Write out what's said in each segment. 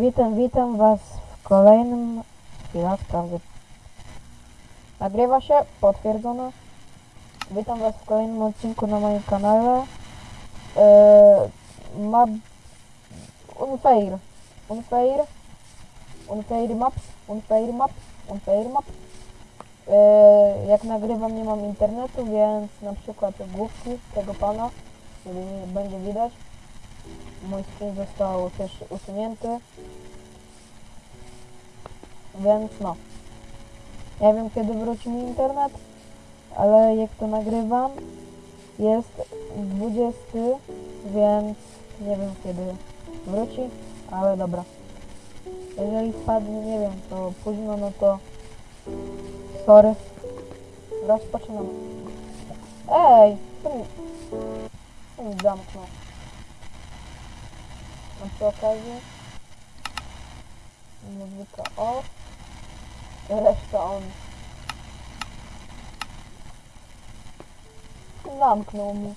Witam, witam was w kolejnym... Chwila, sprawdzę. Nagrywa się, potwierdzone. Witam was w kolejnym odcinku na moim kanale. Eee, ma... Unfair. Unfair. Unfair Maps. Unfair Maps. Unfair Maps. Eee, jak nagrywam nie mam internetu, więc na przykład główki tego pana, nie będzie widać. Mój screen został też usunięty. Więc no. Nie wiem kiedy wróci mi internet, ale jak to nagrywam jest 20, więc nie wiem kiedy wróci, ale dobra. Jeżeli spadnie, nie wiem, to późno, no to sorry. Rozpoczynam. Ej, mi zamknął? A przy okazji muzyka off, reszta on. Zamknął mi.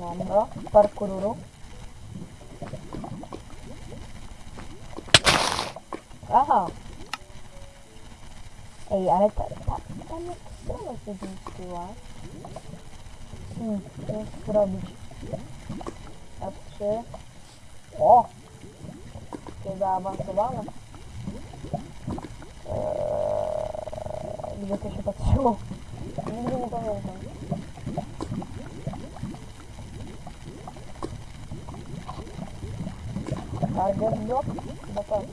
Dobra, parkururu. Aha. Ej, ale ta, ta, tam jak strona się zmieściła. Hmm, co zrobić? F3. O! Takie zaawansowane. Eee, gdzie to się patrzyło? Nigdy nie pamiętam. Target block? Chyba tak.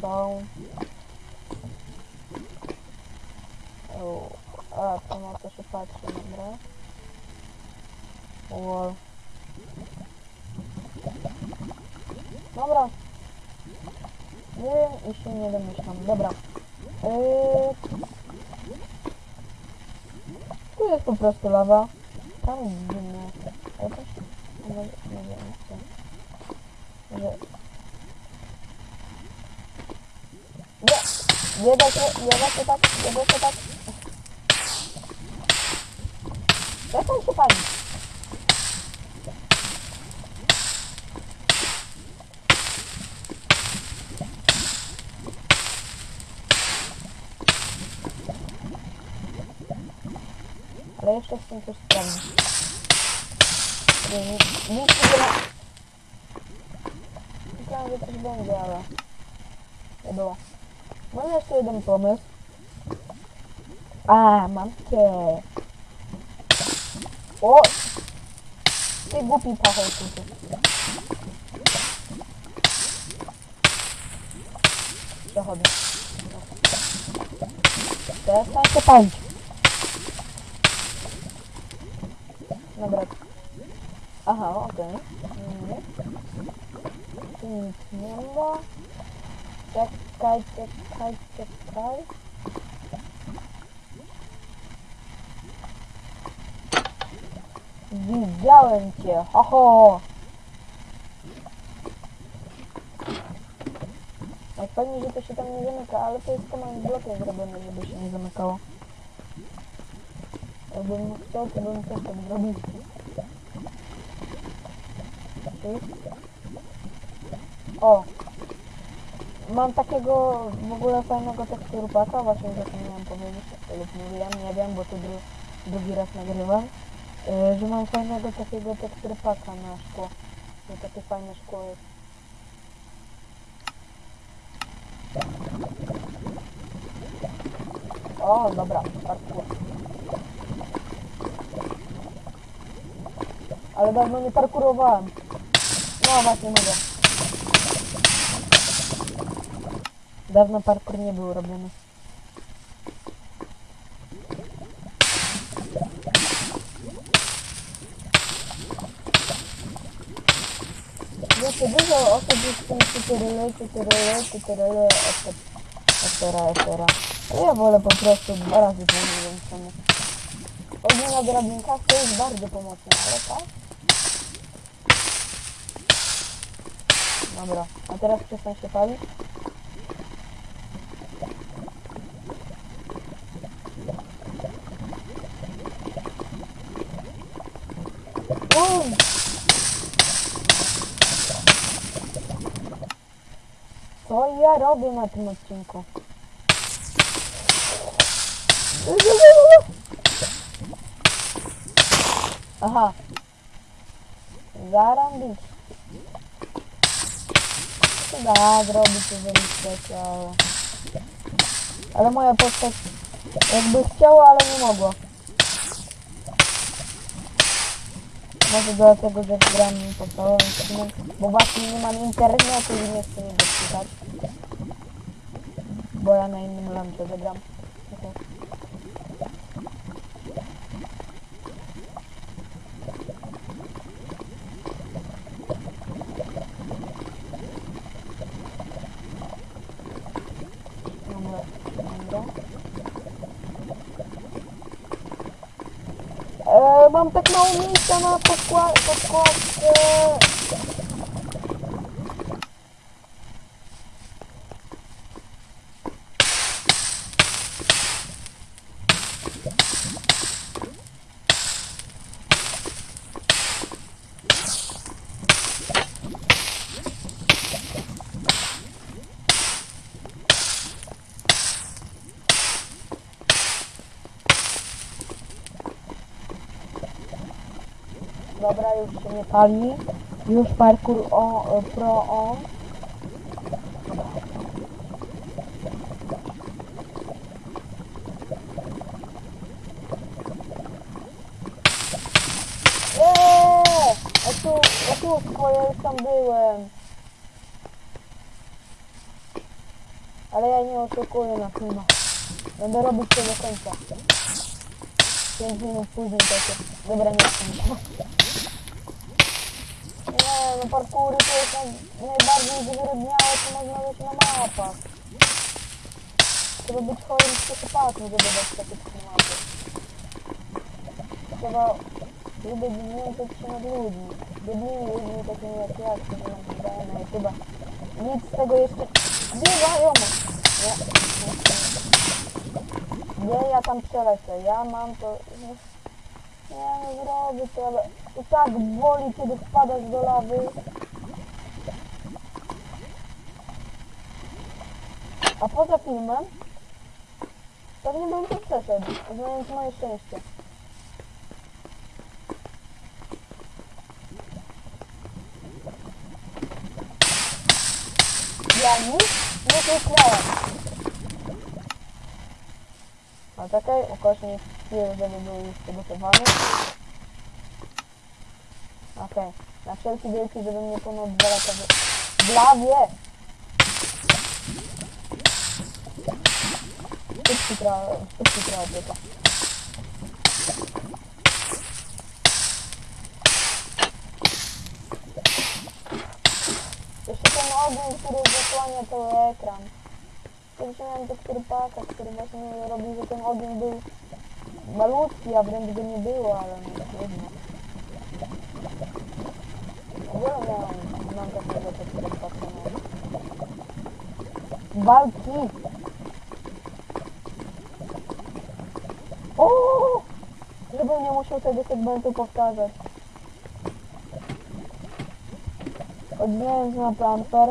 Są... Tu jest po prostu lawa. Tam zimno. Ale to się... Nie, nie wiem. co. Że... Nie! Nie da się, nie da się tak, nie da się tak. Przestań się palić. Ale jeszcze chcę coś sprawdzić. Nie, nie, nic nie ma. Myślałem, że coś będzie, ale nie było. Mam jeszcze jeden pomysł. A, mam cię. O! Ty głupi pachołku. ty. Przechodzę. Przestań się palić. Dobra. Aha, okej. Nie. Tu nic nie ma. Czekaj, czekaj, czekaj. Widziałem cię, ho ho! Jak fajnie, że to się tam nie zamyka, ale to jest command blokiem zrobione, żeby się nie zamykało. Jakbym chciał, to bym też tak zrobił. O! Mam takiego w ogóle fajnego teksturpaka, właśnie zapomniałem powiedzieć, lub mówiłem, nie wiem, bo to dru drugi raz nagrywam, yy, że mam fajnego takiego teksturpaka na szkło. To takie fajne szkło jest. O, dobra, parkour. Ale dawno nie parkurowałem. No właśnie mogę. Dawno parkour nie był robiony. Wiecie, dużo osób jest w tym tutoriale, tutoriale, tutoriale, etera, etera. Ale ja wolę po prostu dwa razy to wiem czemu. Ogólnie na drabinkach to jest bardzo pomocne, ale tak? Na moral. A teraz przestańcie palić. só eu ja robię na tym odcinku? Aha. Zarambicie. To da zrobić, jeżeli chcecie, ale... Ale moja postać jakby chciała, ale nie mogła. Może dlatego, że gram podstawowym streamem, bo właśnie nie mam internetu i nie chcę mnie dotykać. Bo ja na innym lampie zagram. Okay. Dobra, dobra. E, mam tak mało miejsca na podkład, podkładce. Dobra, już się nie pali. Już parkour o, e, pro on. Eee! A tu, a tu już tam byłem. Ale ja nie oszukuję na filmach. Będę robić to do końca. 5 minut później takie. Dobra, nie chcę. No parkury to jest naj, najbardziej zwyrodniałe, co można mieć na mapach. Trzeba być chorym psychopatą, żeby dać takie klimaty. Trzeba lubić znęcać się nad ludźmi. Biednymi ludźmi takimi jak ja, którzy nam wydają na YouTube'a. Nic z tego jeszcze... Bywają! Nie, nie, nie. Nie, ja tam przelecę. Ja mam to... Nie no zrobię to, ale i tak boli, kiedy wpadasz do lawy. A poza filmem pewnie bym to przeszedł, znając moje szczęście. Ja nic nie kliknąłem. A czekaj, ukośnik żeby był już przygotowany. Okej, na wszelki wielki, żebym nie ponad dwa lata w... w lawie! Szybki trochę, szybki trochę tylko. Jeszcze ten ogień, który zasłania cały ekran. Kiedyś miałem tekturpaka, który właśnie robił, że ten ogień był malutki, a wręcz go nie było, ale no trudno. Mam takiego tekturpaka. No. Walki! O! Żebym nie musiał tego segmentu powtarzać. Odbijając na planfer.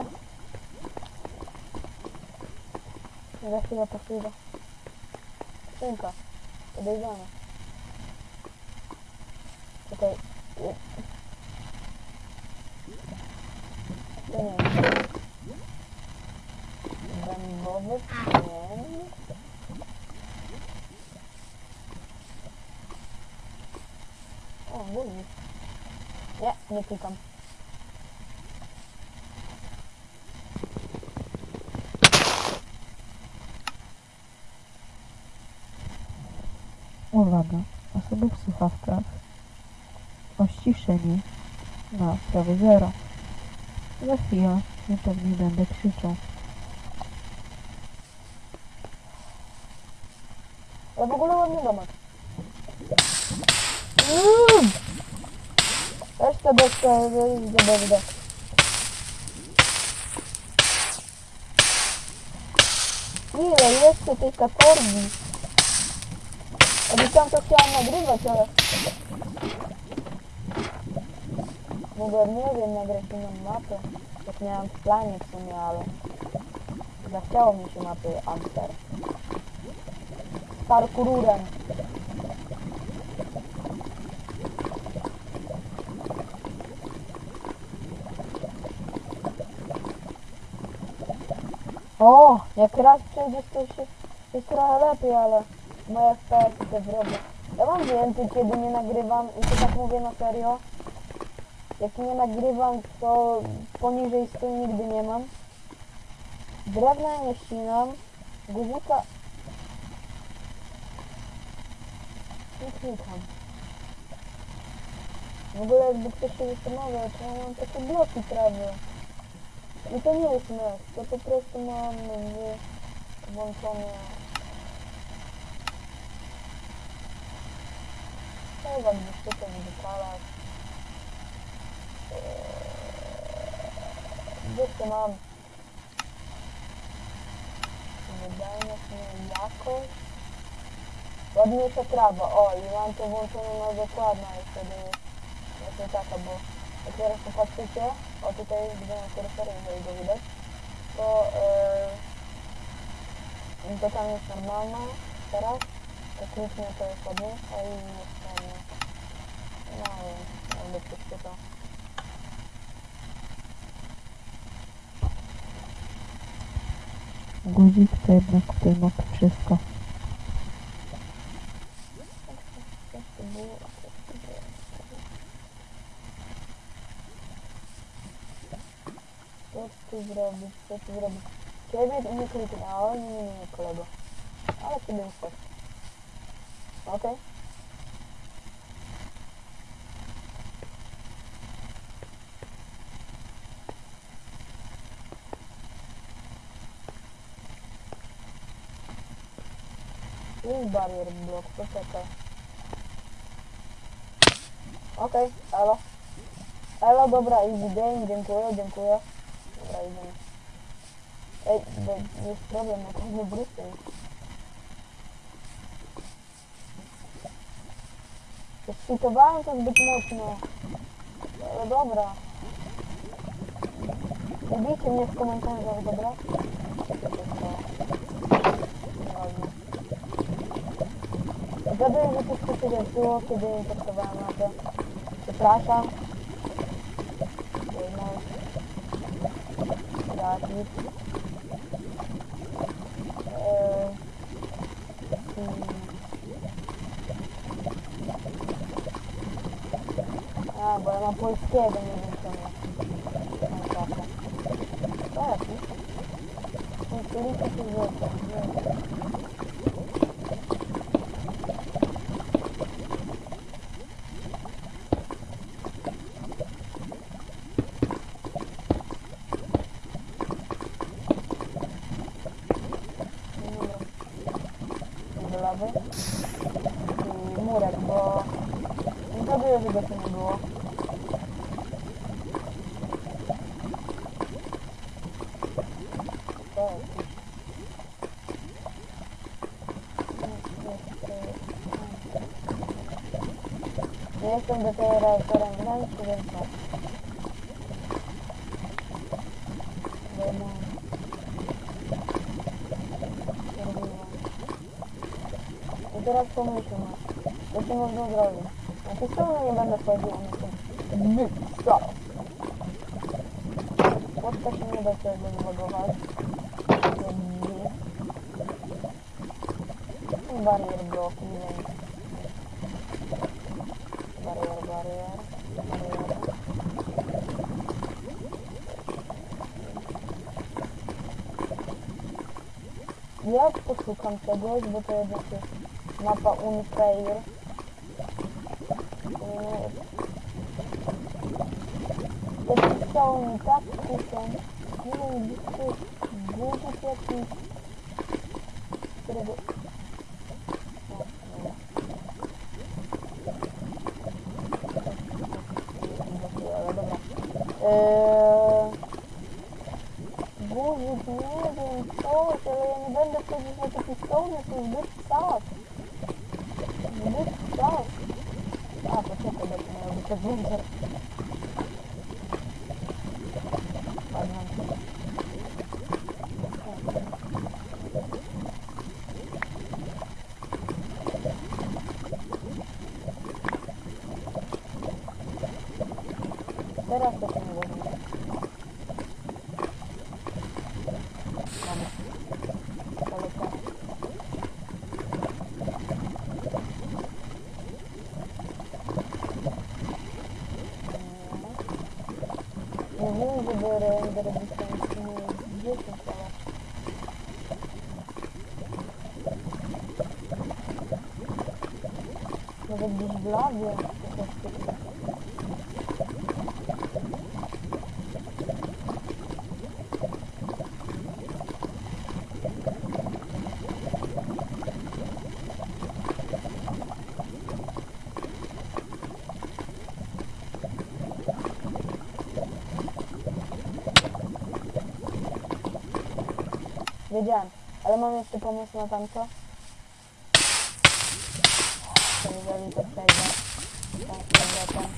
Za chwilę posługa. Skrzynka. Podejrzane. Czekaj. Je- To nie wiem. Dębowy pień. O, guzik. Nie, nie klikam. Uwaga, osoby w słuchawkach o ściszenie na prawie zero. Za chwilę ja pewnie będę krzyczał. Ale w ogóle ładny domek. Mm! Weź to deskę, weź do BWD. Ile jeszcze tej katorgi? Obiecałam to chciałam nagrywać, ale... Mogłem, nie wiem, nagrać inną mapę. Jak miałam w planie w sumie, ale... Zachciało mi się mapy Amster. Parkururem. O, jak raz przejdziesz to się jest trochę lepiej, ale moje FPS te zrobię. Ja mam więcej, kiedy nie nagrywam i to tak mówię na serio. Jak nie nagrywam, to poniżej 100 nigdy nie mam. Drewna nie ścinam. Guzika... Nie klikam. W ogóle jakby ktoś się zastanawiał, czy ja mam takie bloki trawy. I to nie jest mes, to po prostu mam włączone... Chyba gdzieś tutaj w detalach. Eee, To mam. Wydajność, nie jakość. Ładniejsza trawa, o i mam to włączone na dokładna i wtedy właśnie taka, bo jak teraz popatrzycie, o tutaj gdzie mam kursor, jeżeli go widać, to, yy, to tam jest normalna teraz, technicznie to jest ładniejsza i jest tam, no jakby coś Guzik to jednak tutaj ma wszystko. Co tu zrobić, co tu zrobić? Ciebie nie kliknęło, nie, nie, nie, kolego. Ale ciebie też. Okej. Tu jest barier blok, poczekaj. Okej, elo. Elo, dobra, easy game, dziękuję, dziękuję. Dobra, idziemy. Ej, bo jest problem, jak nie brusy. Skwitowałem to zbyt mocno. Ale dobra. Ubijcie mnie w komentarzach, dobra? Dobro, da se skupaj je to, ki bi potrebovali. Vprašam. Zadnji. Ja, bolj imam pol skedanje. Do lawy i murek, bo nie zgaduję, że go tu nie było. To jest. Nie jestem dopiero autorem Gdańsku, więc tak. I teraz pomyślmy, co się można zrobić. Na pistolet nie będę wchodził na tym. Stop! Łódka się nie da sobie zlogować. Barier blok, nie wiem. Barier, barier, barier. Ja poszukam czegoś, bo to jednak jest mapa Unfair. To pisało mi tak kusią. Nie wiem, gdzie to jest guzik jakiś, którego... O, nie. Ale dobra. Eee... Guzik, nie wiem, coś, ale ja nie będę wchodzić na te pistoły, to jest zbyt czas. Zbyt czas. A, poczekaj, bo to miało być adventure. Adventure. Teraz to się nie weźmie. Mamy. Polecam. Mówiłem, żeby render dystans nie 10 ale... Może gdzieś w labie czy coś takiego. Wiedziałem, ale mam jeszcze pomysł na tamto. To jeżeli to przejdę. Tam z powrotem.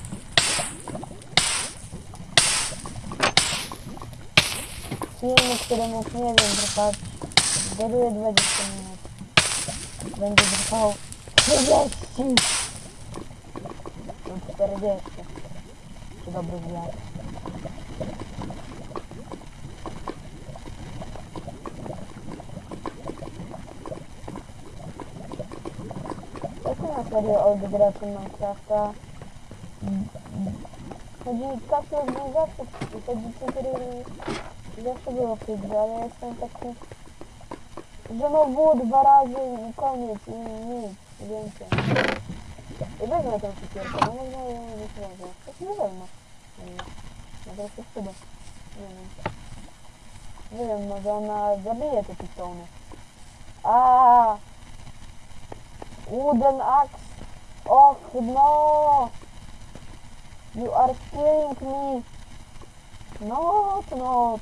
Film, któremu nie wiem, trwać. Zgaduję 20 minut. Będzie trwał 30 lub 40. Czy dobry wiatr. Jak na serio od graczy Minecrafta? Chodzi kasy organizacji, chodzi który zawsze było w tej grze, ale ja jestem taki, że no było dwa razy i koniec i nic więcej. I wezmę tą cukierkę, bo można ją nie wezmę. To się nie wezmę. Nie, Może się przyda. Nie wiem. Nie wiem, może ona zabije te pitony. A. Wooden axe. Och no. You are killing me. Not, not.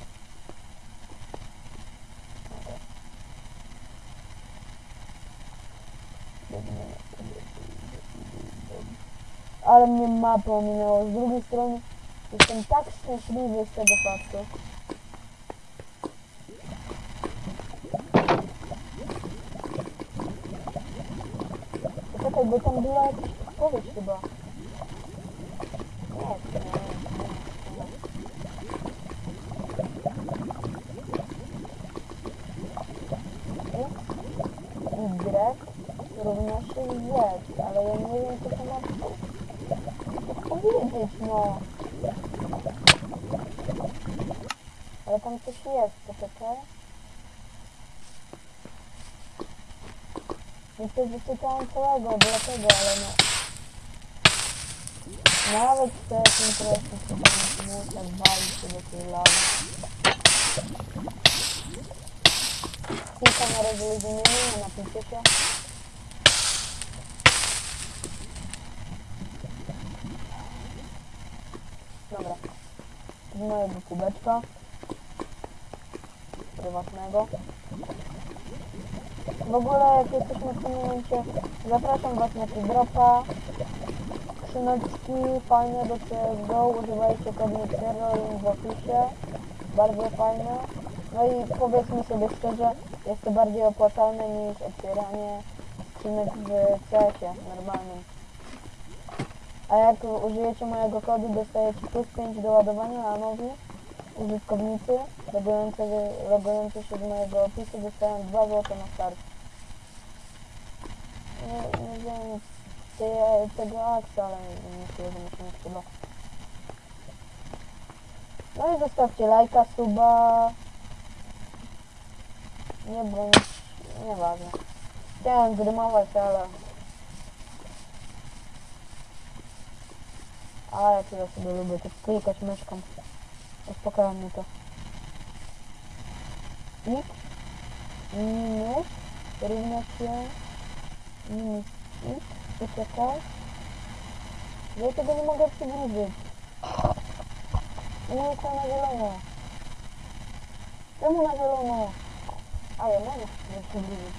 Ale mnie mapa ominęło. Z drugiej strony jestem tak szczęśliwy z tego faktu. Czekaj, bo tam była jakaś odpowiedź chyba. Nie, nie, Y równa się Z, ale ja nie wiem, co to ma no. Ale tam coś jest, poczekaj. Nie przeczytałem całego, dlatego, ale no. Nawet te interesy się tam muszę walić się do tej lawy. Kilka na rozluźnienie, napicie się. Dobra. Z mojego kubeczka. Prywatnego. W ogóle jak jesteśmy w tym momencie, zapraszam Was na dropa. Skrzyneczki fajne do CSGO, używajcie kodu link w opisie. Bardzo fajne. No i powiedzmy sobie szczerze, jest to bardziej opłacalne niż otwieranie skrzynek w CS-ie normalnym. A jak użyjecie mojego kodu, dostajecie plus 5 do ładowania, a nowi użytkownicy logujący się z mojego opisu dostają 2 zł na start. Nie, nie wiem te, tego akcja, ale myślę, że mi się nie przyda. No i zostawcie lajka, suba. Nie bądź, nieważne. Chciałem zrymować, ale... A ja tyle sobie lubię, tak klikać myszką. Uspokaja mnie to. X minus równa się minus x, poczekaj. Ja tego nie mogę przybliżyć. Nie jest to na zielono. Czemu na zielono? A ja mogę sobie przybliżyć.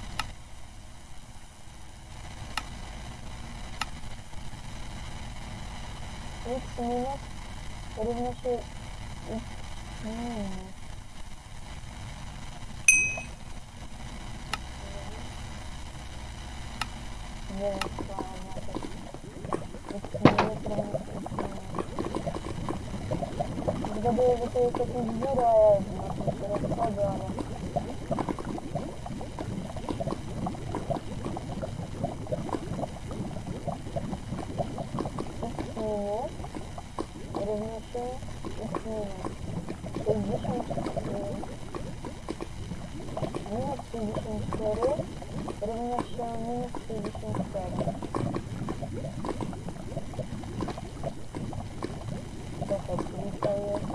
x minus równa się x minus. Nie wiem, co to oznacza. X minus równa się x minus. zgaduję, że to jest jakiś dziura, ja na tym się rozchodzę, ale... X minus równa się X minus. To jest 10... y, Minus 64 równa się minus 64. Czekaj, czyli to jest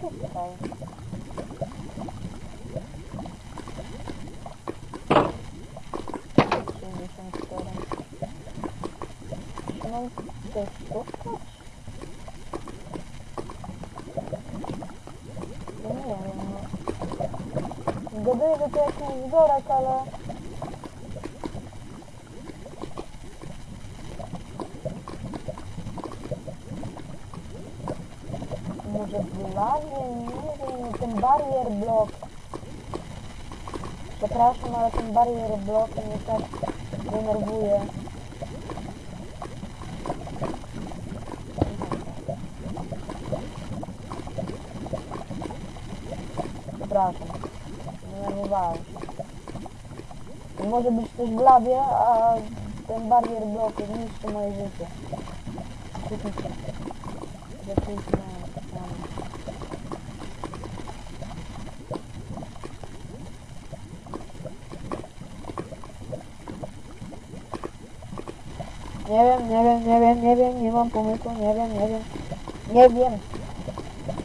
tutaj. Sześćdziesiąt cztery. Czy mam coś szukać? No nie wiem, no. Zgaduję, że to jakiś wzorek, ale... Może w lawie? Nie wiem, ten barrier block. Przepraszam, ale ten barrier block mnie tak denerwuje. Przepraszam, denerwowałem się. To może być coś w lawie, a ten barrier block zniszczy moje życie. Nie wiem, nie wiem, nie wiem, nie wiem, nie mam pomysłu, nie wiem, nie wiem. Nie wiem.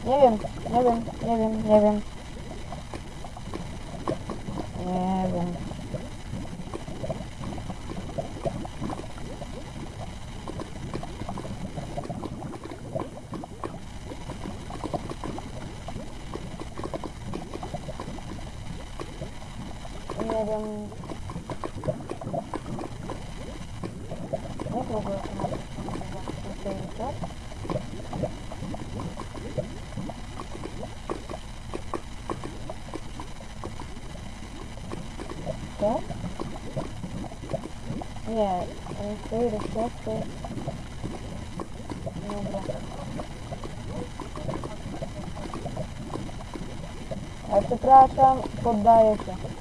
Nie wiem, nie wiem, nie wiem, nie wiem. Nie wiem. Nie wiem. Jak w ogóle to ma się Co? Nie, stoi recepty. Dobra. Ale przepraszam, poddaję się.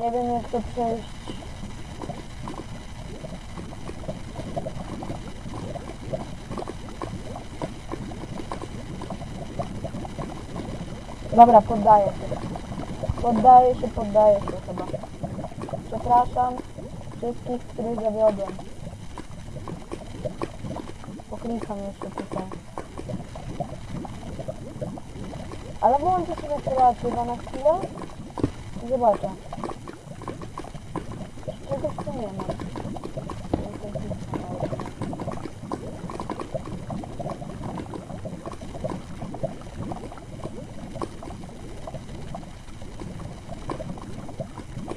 Nie wiem jak to przejść. Dobra, poddaję się. Poddaję się, poddaję się chyba. Przepraszam wszystkich, których zawiodłem. Poklikam jeszcze tutaj. Ale włączę sobie kreatywę na chwilę i zobaczę. Mam.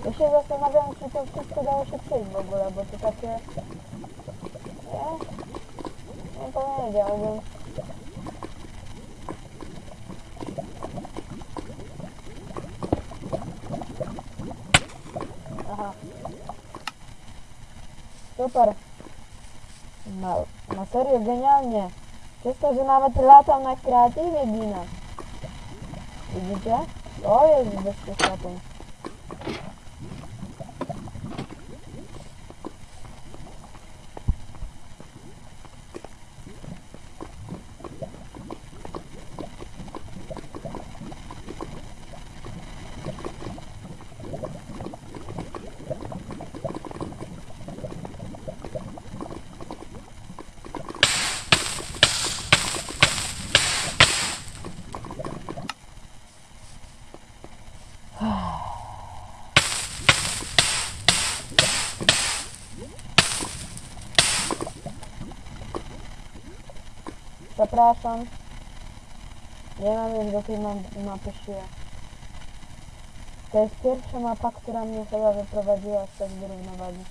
Ja się zastanawiam, czy to wszystko dało się przejść w ogóle, bo to takie... Nie, nie powiedziałbym. Aha. Super. No, genialnie. Przez to, że nawet latam na kreatywie ginę. Widzicie? To jest bezpieczny. Przepraszam. Nie mam już do tej ma- mapy siły. To jest pierwsza mapa, która mnie chyba wyprowadziła z tej równowagi.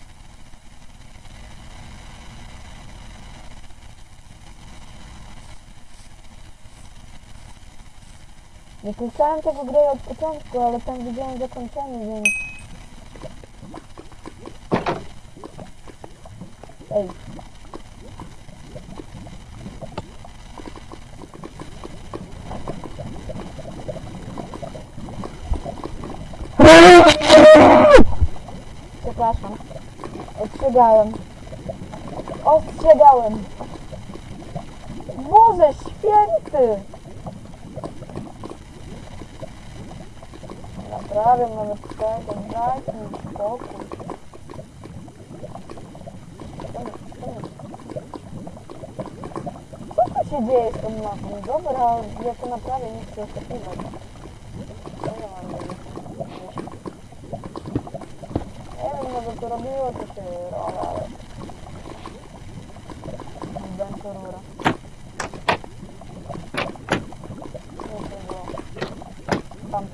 Nie kończyłem tego gry od początku, ale tam widziałem zakończenie, więc... Ej. Przepraszam. Ostrzegałem. Ostrzegałem. Boże święty! Naprawiam nawet tego, dajcie mi spokój. Co tu się dzieje z tą mapą? Dobra, ja to naprawię, nie chcę oszukiwać. Co ja mam robić? Nie wiem, może to robiło to się rola, ale... Będzie rura. Nie to było. Tam.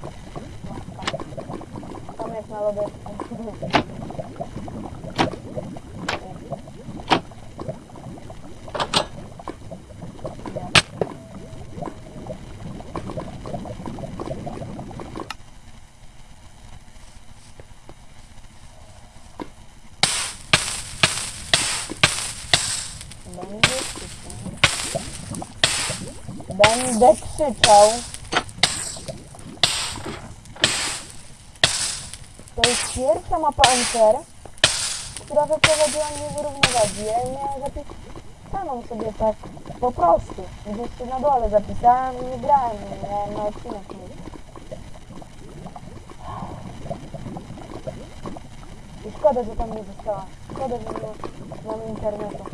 No, tam. Tam jest na lodówce. Nie. Będę krzyczał. Będę krzyczał. To jest pierwsza mapa Enter, która wyprowadziła mnie z. Ja miałem zapisaną sobie tak po prostu. Gdzieś się na dole zapisałem i grałem, na odcinek. I szkoda, że tam nie została. Szkoda, że nie mam internetu.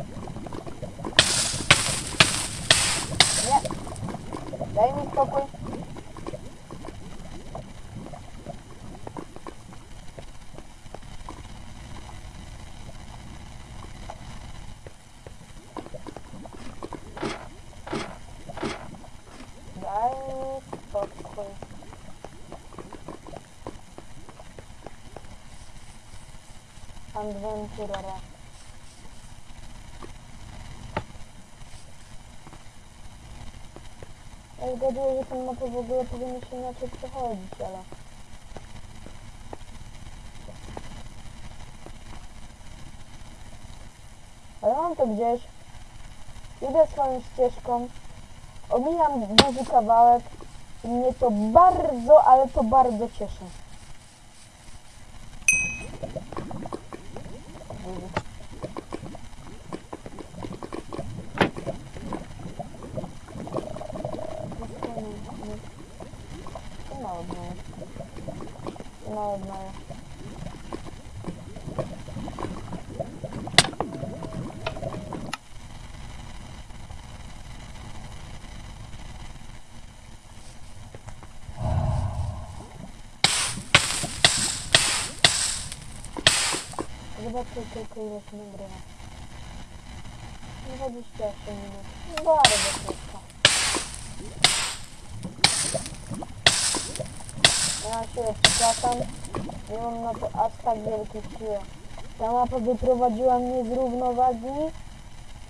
Nie. Daj mi spokój. Daj mi spokój. Adventurera. Ja zgaduję, że ten mapę w ogóle powinno się inaczej przechodzić, ale... Ale mam to gdzieś. Idę swoją ścieżką. Omijam duży kawałek. I mnie to bardzo, ale to bardzo cieszy. Nie odnaję. Nie odnaję. Zobaczcie tylko ile się nagrywa. 28 minut. Bardzo krótko. Ja się przepraszam, nie mam na to aż tak wielkich sił. Ta mapa wyprowadziła mnie z równowagi,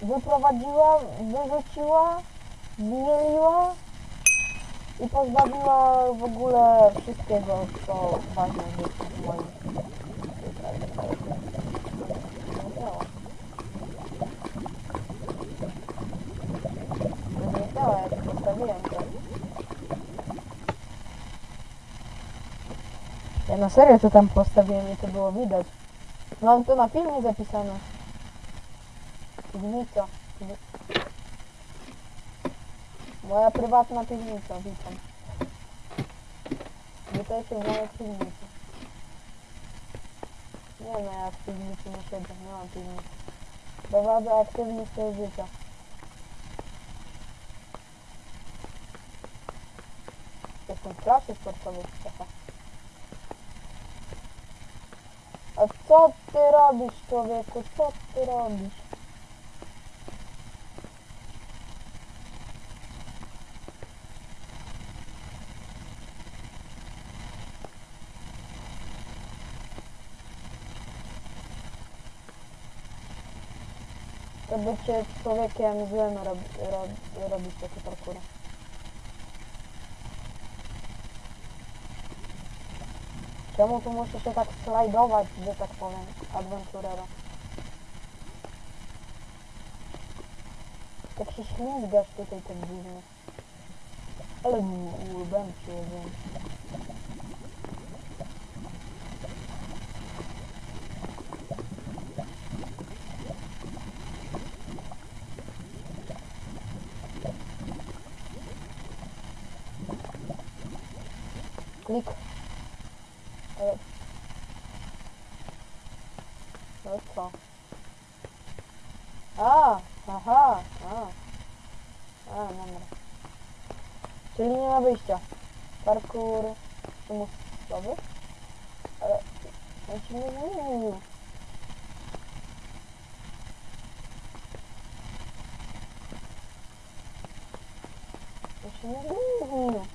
wyprowadziła, wyrzuciła, zmieliła i pozbawiła w ogóle wszystkiego, co ważne jest w moim Nie działa, jak postawiłem to. Ja na serio to tam postawiłem i to było widać. Mam to na filmie zapisane. Piwnica. Piwni- Moja prywatna piwnica, witam. Witajcie w mojej piwnicy. Nie no, ja w piwnicy nie siedzę, nie mam piwnicy. Prowadzę aktywny styl życia. Jestem w klasie sportowej. А co ty robisz, człowieku? Co ty robisz? To bycie człowiekiem złym robi, robi, robi takie parkury. Czemu tu muszę się tak slajdować, że tak powiem, aventurero? Tak się ślizgasz tutaj tak dziwnie. Ale łbem się wiem. A, aha, a. A, dobra. Czyli nie ma wyjścia. Parkour przymusowy? Ale on się nie zmienił. On się nie zmienił.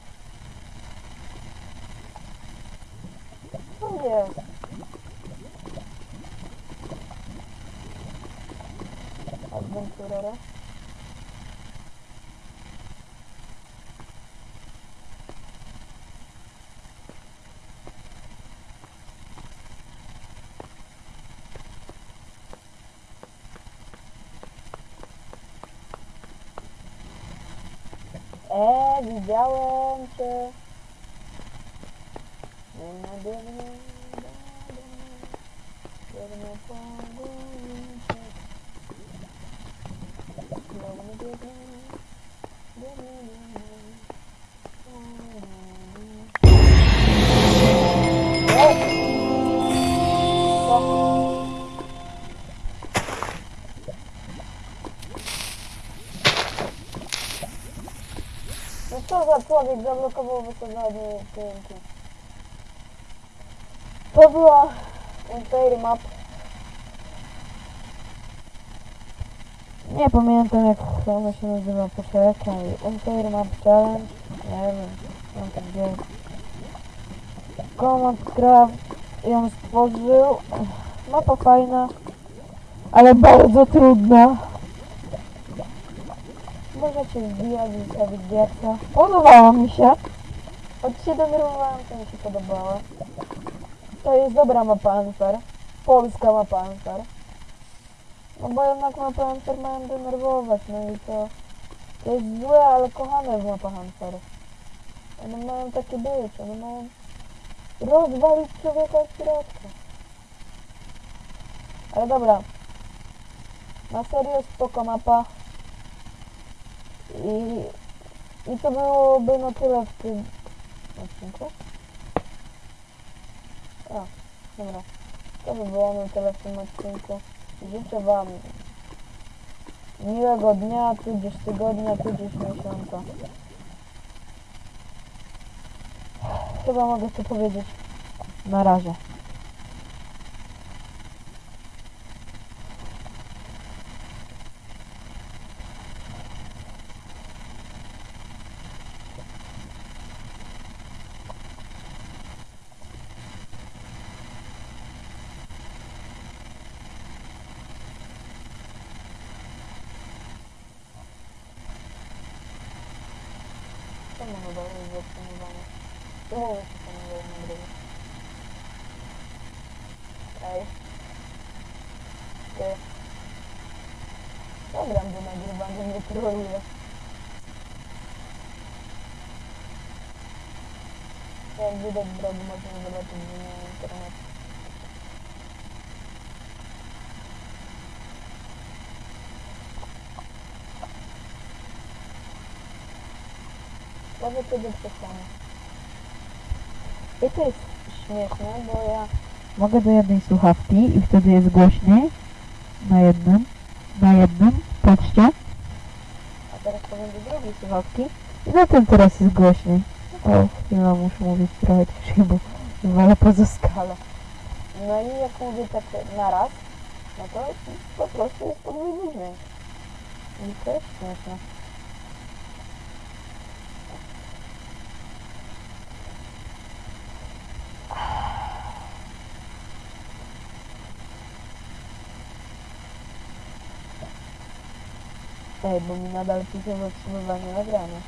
делаем Za człowiek zablokował wysadzanie TNT? To była Entire Map. Nie pamiętam jak ona się nazywa, poczekaj. Entire Map Challenge. Nie wiem, mam to gdzieś. Command Craft ją stworzył. Mapa fajna, ale bardzo trudna. Możecie wbijać i stawić gierka. Podobało mi się. Od się denerwowałem, to mi się podobało. To jest dobra mapa Anfer. Polska mapa Anfer. No bo jednak mapa Anfer mają denerwować, no i to... To jest złe, ale kochane w mapach Anfer. One mają takie być, one mają rozwalić człowieka od środka. Ale dobra. Na serio spoko mapa. I, I to byłoby na tyle w tym odcinku. A, dobra. To by było na tyle w tym odcinku. Życzę Wam miłego dnia, tudzież tygodnia, tudzież miesiąca. Chyba mogę to powiedzieć. Na razie. Czemu chyba jest zatrzymywane? Czemu mi się to nie daje nagrywać? Ej. Ty. Program do troluje. Jak widać w drogu można zobaczyć, że nie ma internetu. Prawie kiedy przestanę. I to jest śmieszne, bo ja Mogę do jednej słuchawki i wtedy jest głośniej. Na jednym. Na jednym. Patrzcie. To będzie drugi słuchawki. I na tym teraz jest głośniej. O, chwila, muszę mówić trochę ciszej, bo wywalę poza. No i jak mówię tak na raz, no to po prostu jest podwójny dźwięk. I to jest śmieszne. Ej, bo mi nadal pisze zatrzymywanie nagrania.